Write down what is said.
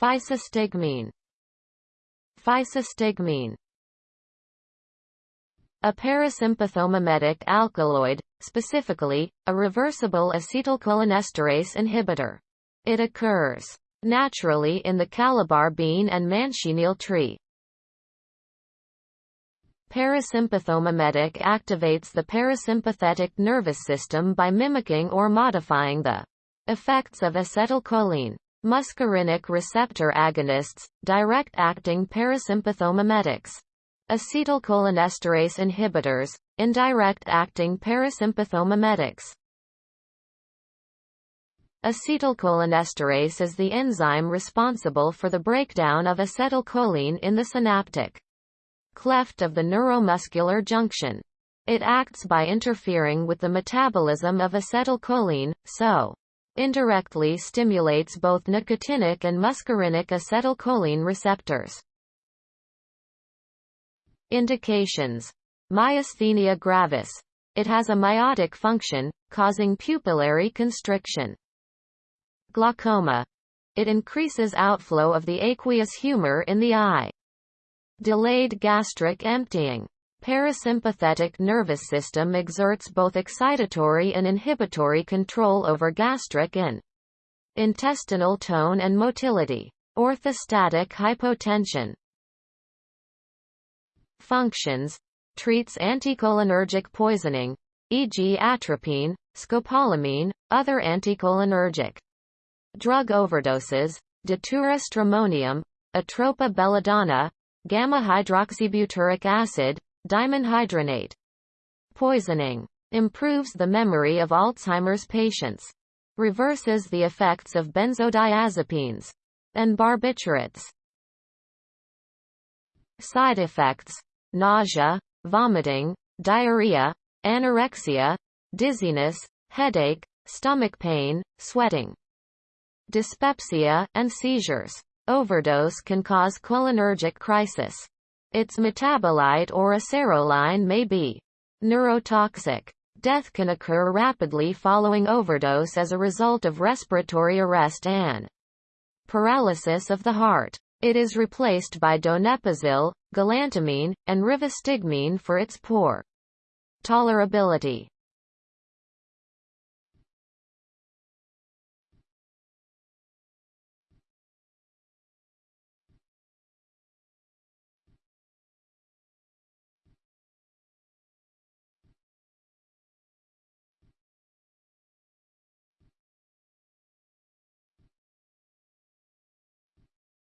Physostigmine Physostigmine a parasympathomimetic alkaloid, specifically, a reversible acetylcholinesterase inhibitor. It occurs naturally in the calabar bean and manchineel tree. Parasympathomimetic activates the parasympathetic nervous system by mimicking or modifying the effects of acetylcholine. Muscarinic receptor agonists, direct-acting parasympathomimetics. Acetylcholinesterase inhibitors, indirect-acting parasympathomimetics. Acetylcholinesterase is the enzyme responsible for the breakdown of acetylcholine in the synaptic cleft of the neuromuscular junction. It acts by interfering with the metabolism of acetylcholine, so indirectly stimulates both nicotinic and muscarinic acetylcholine receptors. Indications. Myasthenia gravis. It has a miotic function, causing pupillary constriction. Glaucoma. It increases outflow of the aqueous humor in the eye. Delayed gastric emptying. Parasympathetic nervous system exerts both excitatory and inhibitory control over gastric and intestinal tone and motility. Orthostatic hypotension. Functions. Treats anticholinergic poisoning, e.g. atropine, scopolamine, other anticholinergic drug overdoses, datura stramonium, atropa belladonna, gamma-hydroxybutyric acid, dimenhydrinate. Poisoning. Improves the memory of Alzheimer's patients. Reverses the effects of benzodiazepines and barbiturates. Side effects. Nausea, vomiting, diarrhea, anorexia, dizziness, headache, stomach pain, sweating, dyspepsia, and seizures. Overdose can cause cholinergic crisis. Its metabolite or eseroline may be neurotoxic. Death can occur rapidly following overdose as a result of respiratory arrest and paralysis of the heart. It is replaced by donepezil, galantamine, and rivastigmine for its poor tolerability.